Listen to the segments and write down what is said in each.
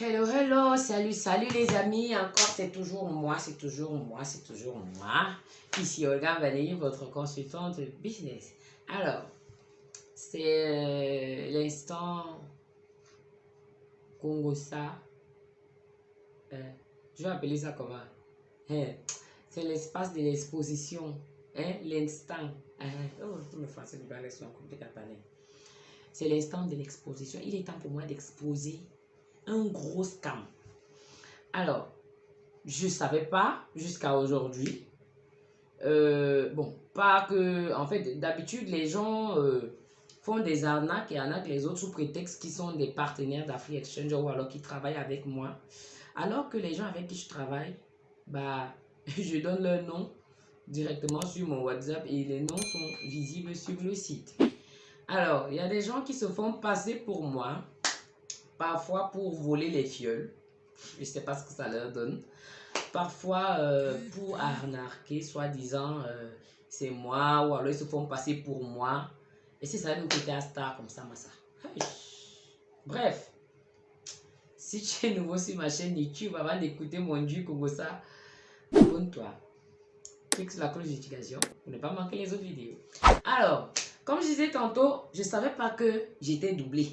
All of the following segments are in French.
Hello, hello, salut, salut les amis. Encore, c'est toujours moi, c'est toujours moi, c'est toujours moi. Ici Olga Valérie, votre consultante business. Alors, c'est euh, l'instant Congosa. Euh, je vais appeler ça comment hein? C'est l'espace de l'exposition. Hein? L'instant. Hein? Oh, tout le français, c'est l'instant de l'exposition. Il est temps pour moi d'exposer un gros scam. Alors, je ne savais pas jusqu'à aujourd'hui. Euh, bon, pas que... En fait, d'habitude, les gens euh, font des arnaques et arnaquent les autres sous prétexte qu'ils sont des partenaires d'Afri Exchange ou alors qu'ils travaillent avec moi. Alors que les gens avec qui je travaille, bah, je donne leur nom directement sur mon WhatsApp et les noms sont visibles sur le site. Alors, il y a des gens qui se font passer pour moi Parfois pour voler les fioles. Je ne sais pas ce que ça leur donne. Parfois euh, pour arnaquer, soi-disant, euh, c'est moi. Ou alors ils se font passer pour moi. Et c'est ça nous quitter à star comme ça, Massa. Bref. Si tu es nouveau sur ma chaîne YouTube, avant d'écouter mon dieu comme ça, abonne-toi. Clique sur la cloche notification pour ne pas manquer les autres vidéos. Alors, comme je disais tantôt, je ne savais pas que j'étais doublé.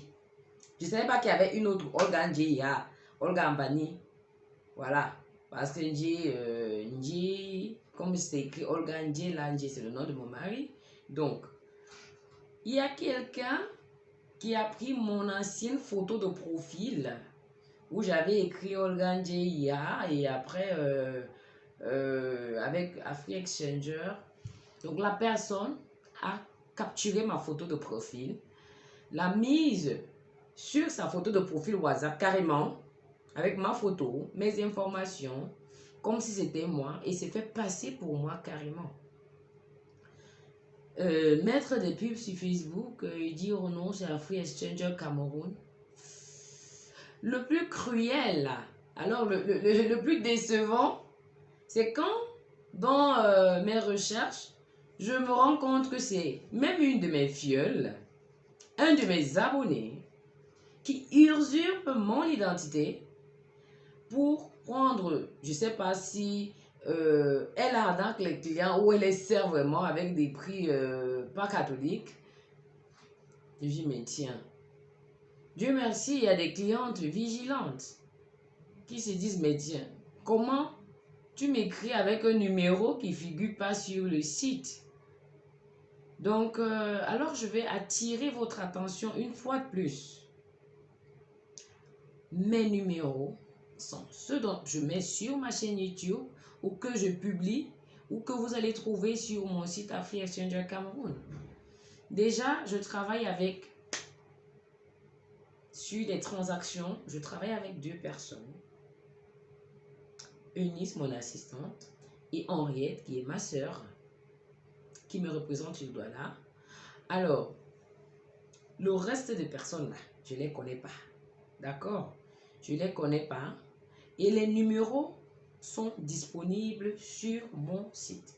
Je ne savais pas qu'il y avait une autre Olga Njia, Olga Ambani. Voilà. Parce que Nji, euh, comme c'est écrit Olga Nji, là, c'est le nom de mon mari. Donc, il y a quelqu'un qui a pris mon ancienne photo de profil où j'avais écrit Olga Njia et après, euh, euh, avec Afri Exchanger. Donc, la personne a capturé ma photo de profil, l'a mise sur sa photo de profil WhatsApp carrément, avec ma photo, mes informations, comme si c'était moi, et s'est fait passer pour moi carrément. Euh, mettre des pubs sur Facebook et dire oh non, c'est un Free Exchanger Cameroun. Le plus cruel, alors le, le, plus décevant, c'est quand dans euh, mes recherches, je me rends compte que c'est même une de mes fioles, un de mes abonnés, qui usurpe mon identité pour prendre, je ne sais pas si euh, elle arnaque les clients ou elle les sert vraiment avec des prix euh, pas catholiques. Je dis, mais tiens, Dieu merci, il y a des clientes vigilantes qui se disent, mais tiens, comment tu m'écris avec un numéro qui figure pas sur le site? Donc, euh, alors je vais attirer votre attention une fois de plus mes numéros sont ceux dont je mets sur ma chaîne YouTube ou que je publie ou que vous allez trouver sur mon site Afri Exchanger Cameroun. Déjà, je travaille avec, sur des transactions, je travaille avec deux personnes. Eunice, mon assistante, et Henriette, qui est ma soeur, qui me représente sur là. Alors, le reste des personnes là, je ne les connais pas. D'accord? Je ne les connais pas. Et les numéros sont disponibles sur mon site.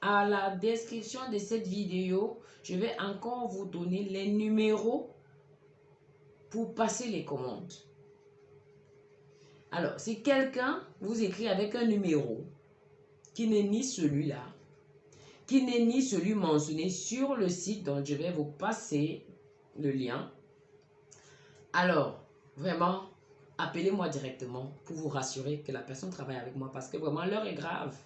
À la description de cette vidéo, je vais encore vous donner les numéros pour passer les commandes. Alors, si quelqu'un vous écrit avec un numéro qui n'est ni celui-là, qui n'est ni celui mentionné sur le site dont je vais vous passer le lien, alors, Vraiment, appelez-moi directement pour vous rassurer que la personne travaille avec moi parce que vraiment l'heure est grave.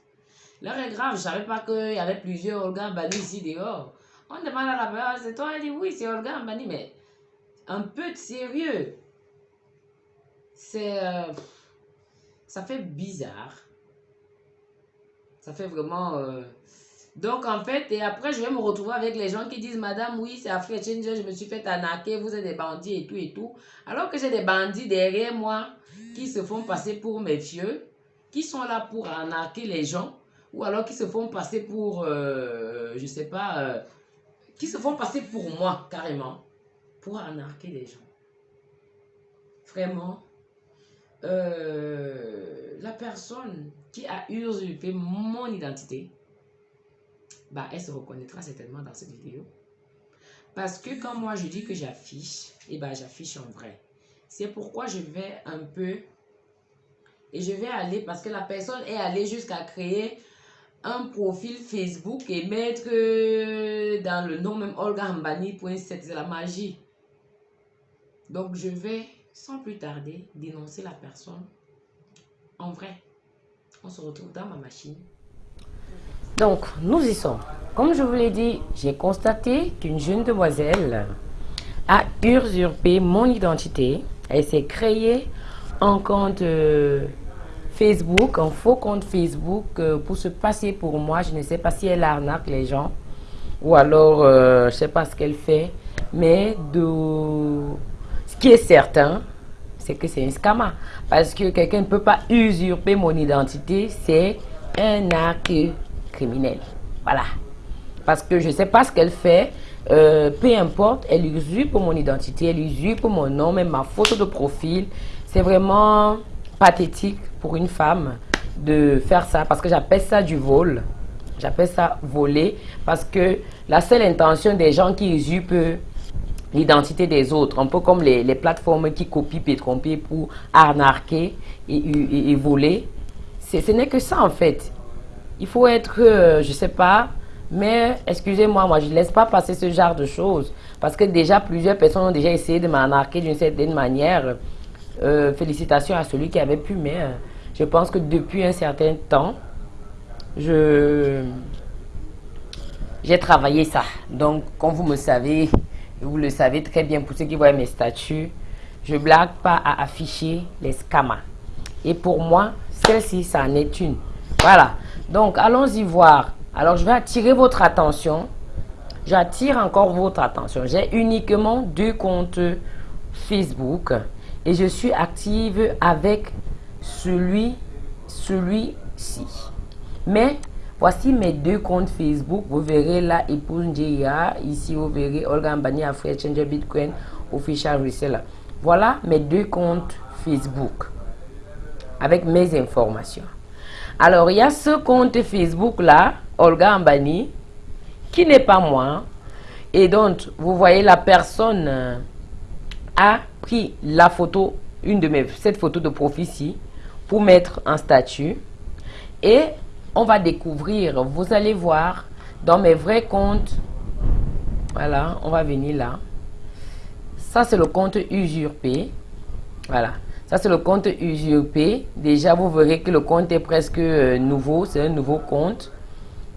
L'heure est grave. Je ne savais pas qu'il y avait plusieurs Olga Mbani ici dehors. On demande à la personne, c'est toi Elle dit oui, c'est Olga Mbani, mais un peu de sérieux. C'est. Euh, ça fait bizarre. Ça fait vraiment. Euh, donc, en fait, et après, je vais me retrouver avec les gens qui disent, Madame, oui, c'est Afrique Changer, je me suis fait arnaquer, vous êtes des bandits et tout et tout. Alors que j'ai des bandits derrière moi qui se font passer pour mes vieux, qui sont là pour arnaquer les gens, ou alors qui se font passer pour, euh, je sais pas, euh, qui se font passer pour moi, carrément, pour arnaquer les gens. Vraiment, euh, la personne qui a usurpé mon identité, bah, elle se reconnaîtra certainement dans cette vidéo. Parce que quand moi je dis que j'affiche, eh ben j'affiche en vrai. C'est pourquoi je vais un peu... Et je vais aller, parce que la personne est allée jusqu'à créer un profil Facebook et mettre euh, dans le nom même Olga C'est la magie. Donc, je vais, sans plus tarder, dénoncer la personne en vrai. On se retrouve dans ma machine. Donc, nous y sommes. Comme je vous l'ai dit, j'ai constaté qu'une jeune demoiselle a usurpé mon identité. Elle s'est créée un compte euh, Facebook, un faux compte Facebook euh, pour se passer pour moi. Je ne sais pas si elle arnaque les gens ou alors euh, je ne sais pas ce qu'elle fait. Mais ce qui est certain, c'est que c'est un scammer. Parce que quelqu'un ne peut pas usurper mon identité, c'est un acte criminel. Voilà. Parce que je ne sais pas ce qu'elle fait. Euh, peu importe, elle usurpe mon identité, elle usurpe mon nom, même ma photo de profil. C'est vraiment pathétique pour une femme de faire ça parce que j'appelle ça du vol. J'appelle ça voler parce que la seule intention des gens qui usurpent l'identité des autres, un peu comme les, plateformes qui copient et trompent pour arnaquer et, voler. Ce n'est que ça en fait. Il faut être, euh, je sais pas, mais excusez-moi, moi je ne laisse pas passer ce genre de choses. Parce que déjà plusieurs personnes ont déjà essayé de m'arnaquer d'une certaine manière. Euh, félicitations à celui qui avait pu, mais euh, je pense que depuis un certain temps, je j'ai travaillé ça. Donc, comme vous me savez, vous le savez très bien pour ceux qui voient mes statuts, je blague pas à afficher les scamas. Et pour moi, celle-ci, ça en est une. Voilà. Donc, allons-y voir. Alors, je vais attirer votre attention. J'attire encore votre attention. J'ai uniquement deux comptes Facebook et je suis active avec celui, celui-ci. Mais Voici mes deux comptes Facebook. Vous verrez là, épouse. Ici, vous verrez Olga Mbani Africa Changer Bitcoin Official Reseller. Voilà mes deux comptes Facebook avec mes informations. Alors, il y a ce compte Facebook là, Olga Ambani, qui n'est pas moi. Et donc, vous voyez, la personne euh, a pris la photo, une de mes, cette photo de ici, pour mettre en statut. Et on va découvrir, vous allez voir dans mes vrais comptes, voilà, on va venir là. Ça, c'est le compte usurpé. Voilà. C'est le compte usurpé. Déjà, vous verrez que le compte est presque euh, nouveau. C'est un nouveau compte.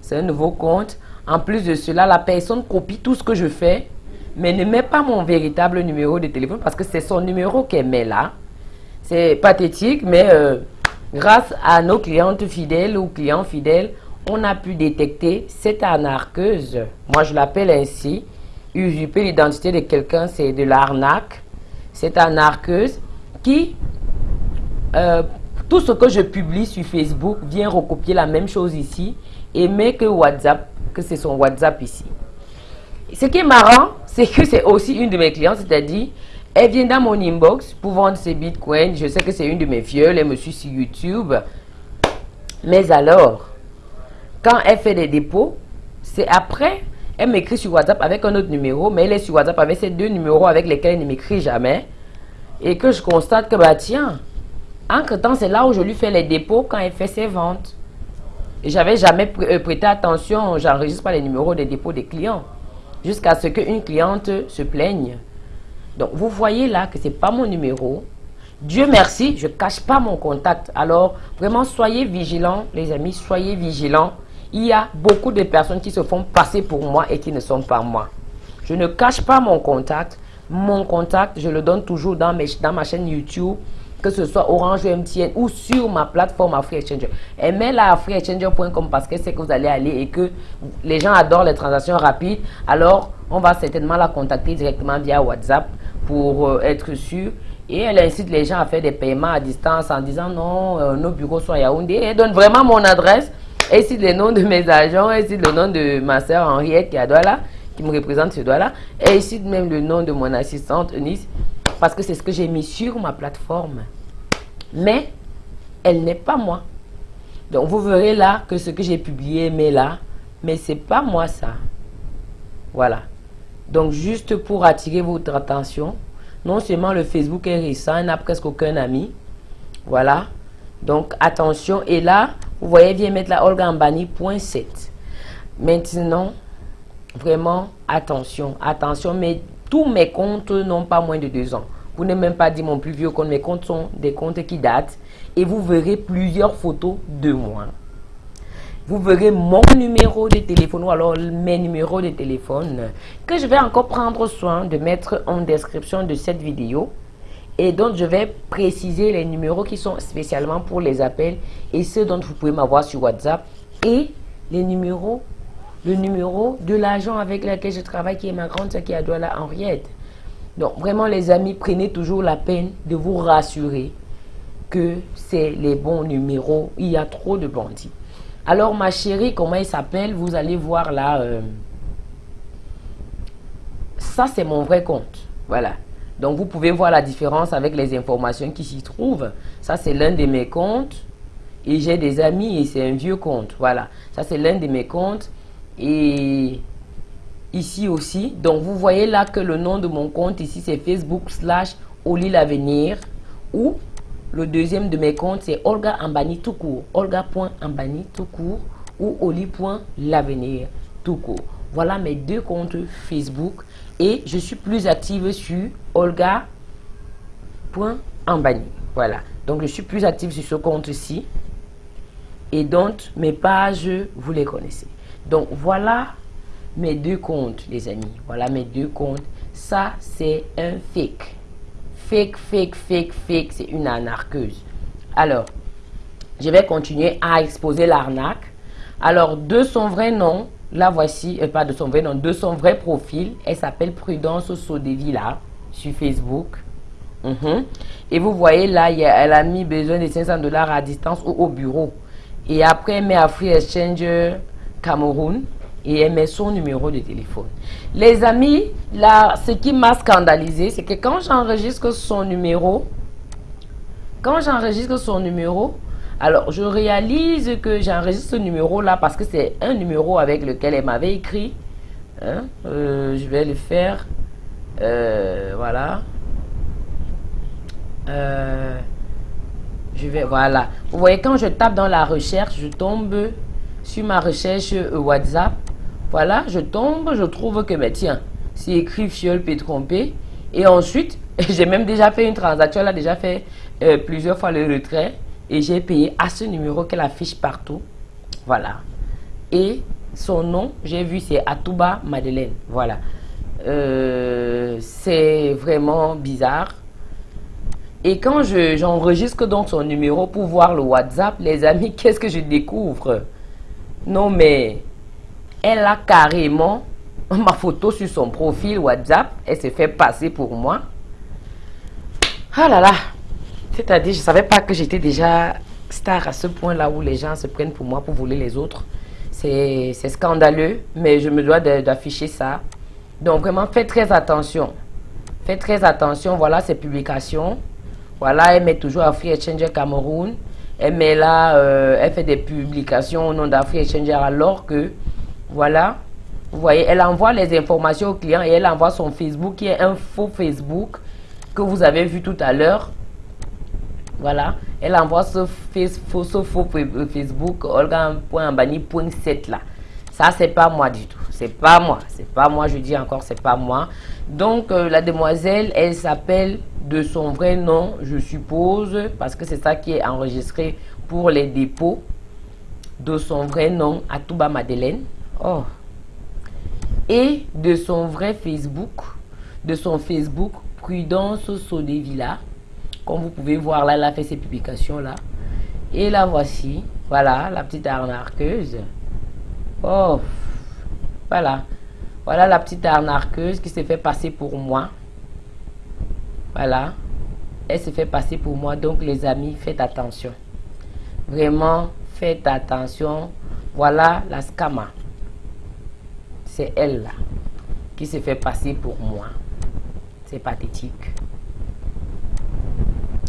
C'est un nouveau compte. En plus de cela, la personne copie tout ce que je fais, mais ne met pas mon véritable numéro de téléphone parce que c'est son numéro qu'elle met là. C'est pathétique, mais euh, Grâce à nos clientes fidèles ou clients fidèles, on a pu détecter cette arnaqueuse. Moi, je l'appelle ainsi. Usurper l'identité de quelqu'un, c'est de l'arnaque. Cette arnaqueuse euh, tout ce que je publie sur Facebook vient recopier la même chose ici et met que WhatsApp, que c'est son WhatsApp ici. Ce qui est marrant, c'est que c'est aussi une de mes clientes, c'est-à-dire elle vient dans mon inbox pour vendre ses bitcoins. Je sais que c'est une de mes violes. Elle me suit sur YouTube. Mais alors, quand elle fait des dépôts, c'est après, elle m'écrit sur WhatsApp avec un autre numéro, mais elle est sur WhatsApp avec ces deux numéros avec lesquels elle ne m'écrit jamais. Et que je constate que, bah tiens, entre-temps, c'est là où je lui fais les dépôts quand elle fait ses ventes. J'avais jamais euh, prêté attention, j'enregistre pas les numéros des dépôts des clients. Jusqu'à ce qu'une cliente se plaigne. Donc, vous voyez là que ce n'est pas mon numéro. Dieu merci, je ne cache pas mon contact. Alors, vraiment, soyez vigilants, les amis, soyez vigilants. Il y a beaucoup de personnes qui se font passer pour moi et qui ne sont pas moi. Je ne cache pas mon contact. Mon contact, je le donne toujours dans, mes, dans ma chaîne YouTube, que ce soit Orange ou MTN ou sur ma plateforme Africa Exchanger. Aimez-la africaexchanger.com parce que c'est que vous allez aller et que les gens adorent les transactions rapides. Alors, on va certainement la contacter directement via WhatsApp pour euh, être sûr. Et elle incite les gens à faire des paiements à distance en disant non, euh, nos bureaux sont à Yaoundé. Elle donne vraiment mon adresse. Elle cite les noms de mes agents. Elle cite le nom de ma soeur Henriette qui est à Douala, qui me représente ce Douala. Elle cite même le nom de mon assistante Eunice parce que c'est ce que j'ai mis sur ma plateforme. Mais elle n'est pas moi. Donc vous verrez là que ce que j'ai publié mais là, mais c'est pas moi ça. Voilà. Donc, juste pour attirer votre attention, Non seulement le Facebook est récent, elle n'a presque aucun ami. Voilà. Donc, attention. Et là, vous voyez, vient mettre la Olga Ambani.7. Maintenant, vraiment, attention. Attention, mais tous mes comptes n'ont pas moins de deux ans. Vous n'avez même pas dit mon plus vieux compte. Mes comptes sont des comptes qui datent. Et vous verrez plusieurs photos de moi. Vous verrez mon numéro de téléphone ou alors mes numéros de téléphone que je vais encore prendre soin de mettre en description de cette vidéo. Et donc, je vais préciser les numéros qui sont spécialement pour les appels et ceux dont vous pouvez m'avoir sur WhatsApp et les numéros, le numéro de l'agent avec lequel je travaille qui est ma grande sœur qui est à Douala Henriette. Donc, vraiment, les amis, prenez toujours la peine de vous rassurer que c'est les bons numéros. Il y a trop de bandits. Alors, ma chérie, comment il s'appelle? Vous allez voir là. Euh, ça, c'est mon vrai compte. Voilà. Donc, vous pouvez voir la différence avec les informations qui s'y trouvent. Ça, c'est l'un de mes comptes. Et j'ai des amis et c'est un vieux compte. Voilà. Ça, c'est l'un de mes comptes. Et ici aussi. Donc, vous voyez là que le nom de mon compte ici, c'est Facebook slash Oli l'avenir. Ou le deuxième de mes comptes, c'est Olga Ambani tout court. Olga.ambani tout court ou Oli.l'avenir tout court. Voilà mes deux comptes Facebook. Et je suis plus active sur Olga.ambani. Voilà. Donc, je suis plus active sur ce compte-ci. Et donc, mes pages, vous les connaissez. Donc, voilà mes deux comptes, les amis. Voilà mes deux comptes. Ça, c'est un fake. Fake, fake, fake, fake. C'est une anarqueuse. Alors, je vais continuer à exposer l'arnaque. Alors, de son vrai nom, la voici, euh, pas de son vrai nom, de son vrai profil. Elle s'appelle Prudence Sodevilla sur Facebook. Mhm. Et vous voyez là, elle a mis besoin de 500 dollars à distance ou au bureau. Et après, elle met à Free Exchange Cameroun et elle met son numéro de téléphone. Les amis, là, ce qui m'a scandalisé, c'est que quand j'enregistre son numéro, quand j'enregistre son numéro, alors je réalise que j'enregistre ce numéro là parce que c'est un numéro avec lequel elle m'avait écrit. Hein, euh, je vais le faire. Euh, voilà. Euh, je vais, voilà. Vous voyez, quand je tape dans la recherche, je tombe sur ma recherche WhatsApp. Voilà, je tombe, je trouve que, mais tiens, c'est écrit fiole trompé. Et ensuite, j'ai même déjà fait une transaction, elle a déjà fait euh, plusieurs fois le retrait. Et j'ai payé à ce numéro qu'elle affiche partout. Voilà. Et son nom, j'ai vu, c'est Atouba Madeleine. Voilà. Euh, c'est vraiment bizarre. Et quand j'enregistre donc son numéro pour voir le WhatsApp, les amis, qu'est-ce que je découvre? Non mais elle a carrément ma photo sur son profil WhatsApp. Elle s'est fait passer pour moi. Ah là là. C'est-à-dire, je ne savais pas que j'étais déjà star à ce point-là où les gens se prennent pour moi pour voler les autres. C'est scandaleux, mais je me dois d'afficher ça. Donc vraiment, faites très attention. Faites très attention. Voilà ses publications. Voilà, elle met toujours Free Exchanger Cameroun. Elle met là, euh, elle fait des publications au nom d'Afri Exchanger alors que voilà. Vous voyez, elle envoie les informations au client et elle envoie son Facebook qui est un faux Facebook que vous avez vu tout à l'heure. Voilà. Elle envoie ce, faux, ce faux Facebook olga.ambani.7 là. Ça, c'est pas moi du tout. C'est pas moi. C'est pas moi. Je dis encore, c'est pas moi. Donc, euh, la demoiselle, elle s'appelle de son vrai nom, je suppose, parce que c'est ça qui est enregistré pour les dépôts. De son vrai nom, Atouba Madeleine. Oh. Et de son vrai Facebook, de son Facebook, Prudence Sodevilla. Comme vous pouvez voir là, elle a fait ses publications là. Et la voici. Voilà, la petite arnaqueuse. Oh. Voilà. Voilà la petite arnaqueuse qui s'est fait passer pour moi. Voilà. Elle s'est fait passer pour moi. Donc les amis, faites attention. Vraiment, faites attention. Voilà la scama c'est elle qui se fait passer pour moi. C'est pathétique.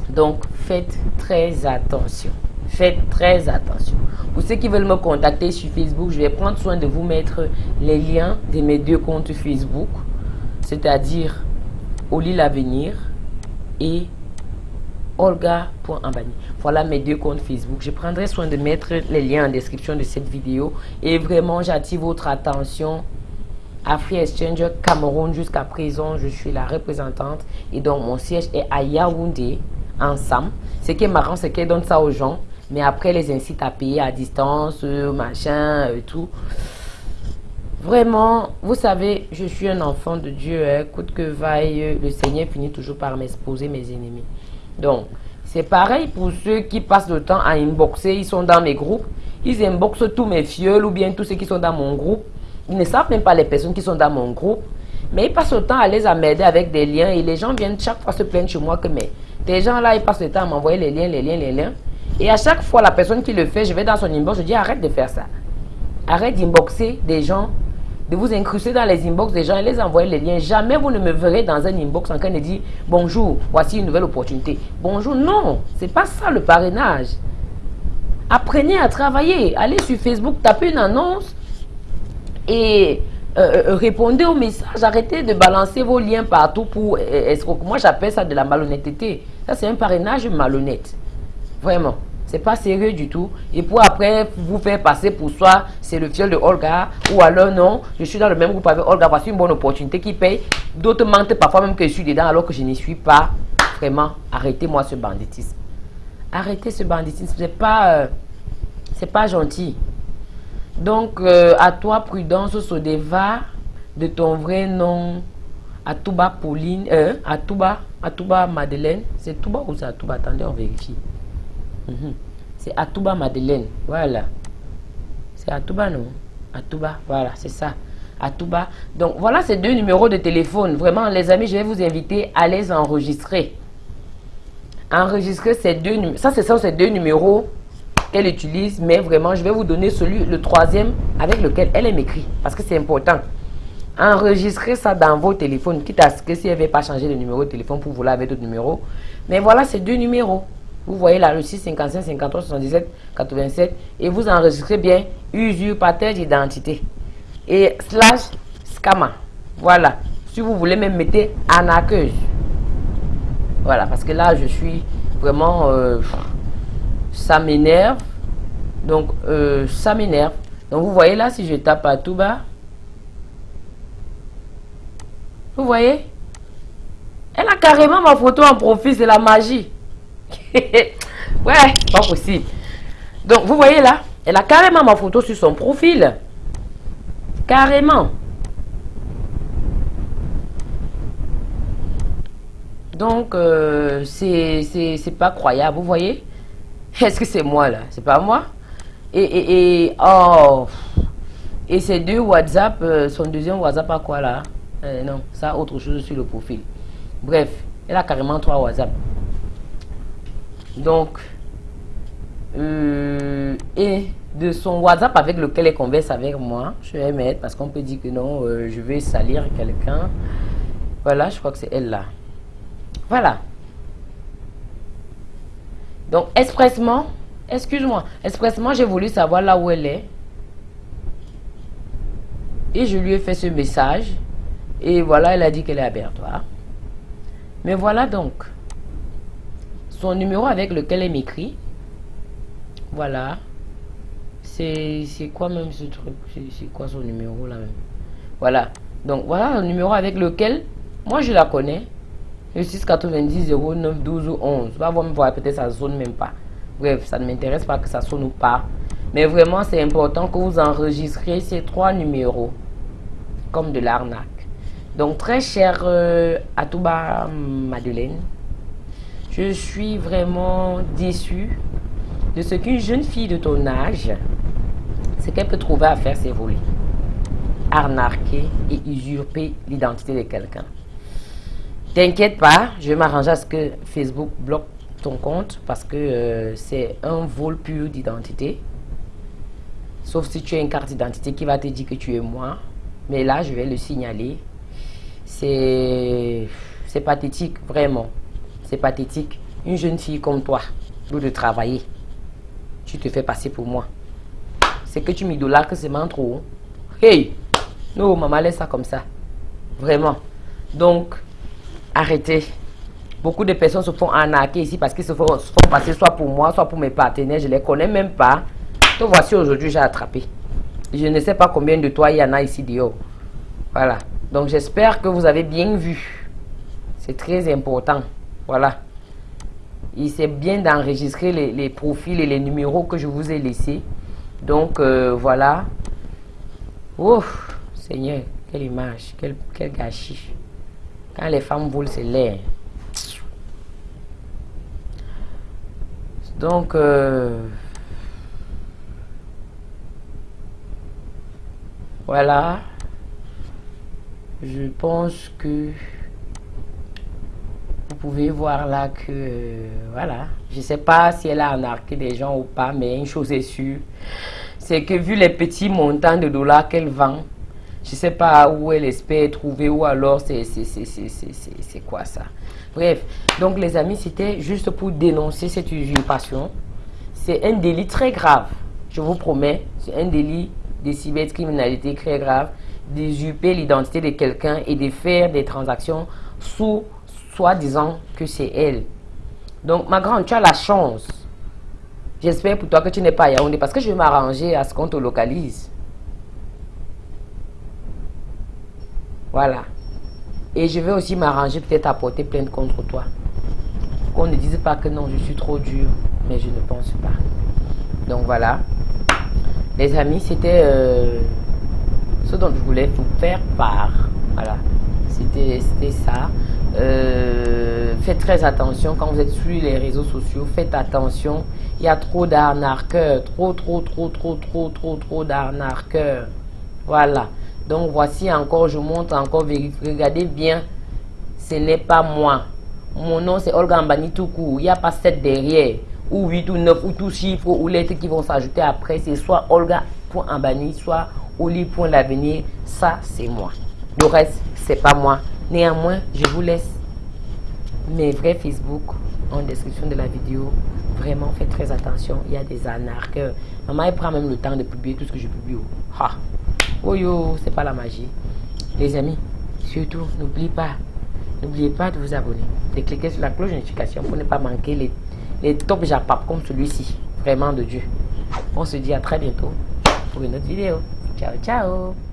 Donc, faites très attention. Faites très attention. Pour ceux qui veulent me contacter sur Facebook, je vais prendre soin de vous mettre les liens de mes deux comptes Facebook. C'est-à-dire Oli l'avenir et Olga.ambani. Voilà mes deux comptes Facebook. Je prendrai soin de mettre les liens en description de cette vidéo. Et vraiment, j'attire votre attention à Free Exchange Cameroun. Jusqu'à présent, je suis la représentante. Et donc, mon siège est à Yaoundé, ensemble. Ce qui est marrant, c'est qu'elle donne ça aux gens. Mais après, les incite à payer à distance, euh, machin, et euh, tout. Vraiment, vous savez, je suis un enfant de Dieu. Hein. Que vaille, le Seigneur finit toujours par m'exposer mes ennemis. Donc, c'est pareil pour ceux qui passent le temps à inboxer. Ils sont dans mes groupes. Ils inboxent tous mes fioles ou bien tous ceux qui sont dans mon groupe. Ils ne savent même pas les personnes qui sont dans mon groupe. Mais ils passent le temps à les amener avec des liens. Et les gens viennent chaque fois se plaindre chez moi que mais, des gens là, ils passent le temps à m'envoyer les liens, les liens, les liens. Et à chaque fois, la personne qui le fait, je vais dans son inbox, je dis arrête de faire ça. Arrête d'inboxer des gens, de vous incruster dans les inbox des gens et les envoyer les liens. Jamais vous ne me verrez dans un inbox en train de dire bonjour, voici une nouvelle opportunité. Bonjour, non, c'est pas ça le parrainage. Apprenez à travailler. Allez sur Facebook, tapez une annonce et euh, euh, répondez aux messages. Arrêtez de balancer vos liens partout pour escroquer. Moi, j'appelle ça de la malhonnêteté. Ça, c'est un parrainage malhonnête. Vraiment. C'est pas sérieux du tout. Et pour après vous faire passer pour soi, c'est le fiel de Olga. Ou alors non, je suis dans le même groupe avec Olga. Voici une bonne opportunité qui paye. D'autres mentent parfois même que je suis dedans alors que je n'y suis pas. Vraiment, arrêtez-moi ce banditisme. Arrêtez ce banditisme. C'est pas, euh, pas gentil. Donc, euh, à toi, Prudence Sodeva, de ton vrai nom, Atouba Pauline, euh, Atouba, Atouba Madeleine. C'est Touba ou c'est Atouba? Attendez, on vérifie. Mhm. C'est Atouba Madeleine. Voilà. C'est Atouba, non? Atouba, voilà, c'est ça. Atouba. Donc, voilà ces deux numéros de téléphone. Vraiment, les amis, je vais vous inviter à les enregistrer. Enregistrer ces deux numéros. Ça, ce sont ces deux numéros qu'elle utilise. Mais vraiment, je vais vous donner celui, le troisième, avec lequel elle m'écrit. Parce que c'est important. Enregistrez ça dans vos téléphones. Quitte à ce que si elle ne veut pas changer de numéro de téléphone pour vous laver d'autres numéros. Mais voilà ces deux numéros. Vous voyez là le 6 55 53 77 87 et vous enregistrez bien usurpateur d'identité et slash scammer. Voilà. Si vous voulez même mettez anaqueuse. Voilà, parce que là je suis vraiment euh, ça m'énerve. Donc euh, ça m'énerve. Donc vous voyez là si je tape à tout bas. Vous voyez? Elle a carrément ma photo en profil, c'est la magie. ouais, pas possible. Donc, vous voyez là, elle a carrément ma photo sur son profil. Carrément. Donc, euh, c'est pas croyable, vous voyez? Est-ce que c'est moi là? C'est pas moi? Et, et, et, oh Et ces deux WhatsApp, euh, son deuxième WhatsApp à quoi là? Euh, Non, ça autre chose sur le profil. Bref, elle a carrément trois WhatsApp. Donc, euh, et de son WhatsApp avec lequel elle converse avec moi, je vais mettre parce qu'on peut dire que non, euh, je vais salir quelqu'un. Voilà, je crois que c'est elle là. Voilà. Donc, expressement, excuse-moi, expressement, j'ai voulu savoir là où elle est. Et je lui ai fait ce message. Et voilà, elle a dit qu'elle est abertoire. Mais voilà donc son numéro avec lequel elle m'écrit. Voilà. C'est quoi même ce truc? C'est quoi son numéro là même? Voilà. Donc voilà le numéro avec lequel moi je la connais. Le 690 09 12 ou 11. Va voir, voir peut-être ça sonne même pas. Bref, ça ne m'intéresse pas que ça sonne ou pas. Mais vraiment, c'est important que vous enregistrez ces trois numéros comme de l'arnaque. Donc, très cher euh, Atouba Madeleine, je suis vraiment déçu de ce qu'une jeune fille de ton âge, ce qu'elle peut trouver à faire, c'est voler, arnaquer et usurper l'identité de quelqu'un. T'inquiète pas, je vais m'arranger à ce que Facebook bloque ton compte parce que euh, c'est un vol pur d'identité. Sauf si tu as une carte d'identité qui va te dire que tu es moi. Mais là, je vais le signaler. C'est pathétique, vraiment. C'est pathétique. Une jeune fille comme toi, au de travailler, tu te fais passer pour moi. C'est que tu m'idolâtres, c'est vraiment trop. Hey! Non, maman, laisse ça comme ça. Vraiment. Donc, Arrêtez. Beaucoup de personnes se font arnaquer ici parce qu'ils se font, passer soit pour moi, soit pour mes partenaires. Je les connais même pas. Te voici aujourd'hui, j'ai attrapé. Je ne sais pas combien de toi il y en a ici dehors. Voilà. Donc j'espère que vous avez bien vu. C'est très important. Voilà. Il c'est bien d'enregistrer les, profils et les numéros que je vous ai laissés. Donc euh, voilà. Oh, Seigneur, quelle image, quel, gâchis. Quand les femmes volent, c'est l'air. Donc, euh, voilà. Je pense que pouvez voir là que, euh, voilà, je sais pas si elle a arnaqué des gens ou pas, mais une chose est sûre, c'est que vu les petits montants de dollars qu'elle vend, je sais pas où elle espère trouver ou alors c'est quoi ça. Bref, donc les amis, c'était juste pour dénoncer cette usurpation. C'est un délit très grave, je vous promets, c'est un délit de cybercriminalité très grave, d'usurper l'identité de quelqu'un et de faire des transactions sous soi-disant que c'est elle. Donc, ma grande, tu as la chance. J'espère pour toi que tu n'es pas à Yaoundé parce que je vais m'arranger à ce qu'on te localise. Voilà. Et je vais aussi m'arranger peut-être à porter plainte contre toi. Qu'on ne dise pas que non, je suis trop dur. Mais je ne pense pas. Donc voilà. Les amis, c'était euh, ce dont je voulais vous faire part. Voilà. C'était ça. Euh, faites très attention quand vous êtes sur les réseaux sociaux. Faites attention. Il y a trop d'arnaqueurs. Trop, trop, trop, trop, trop, trop, trop d'arnaqueurs. Voilà. Donc voici encore, je montre encore, regardez bien, ce n'est pas moi. Mon nom c'est Olga Ambani tout court, il n'y a pas 7 derrière, ou 8 ou 9, ou tout chiffre, ou lettres qui vont s'ajouter après. C'est soit Olga.ambani, soit Oli.l'avenir, ça c'est moi. Le reste, c'est pas moi. Néanmoins, je vous laisse mes vrais Facebook en description de la vidéo. Vraiment, faites très attention. Il y a des anarches. Maman, elle prend même le temps de publier tout ce que je publie. Ha. Oh yo, c'est pas la magie. Les amis, surtout, n'oubliez pas, n'oubliez pas de vous abonner, de cliquer sur la cloche de notification pour ne pas manquer les, les top japap comme celui-ci. Vraiment de Dieu. On se dit à très bientôt pour une autre vidéo. Ciao, ciao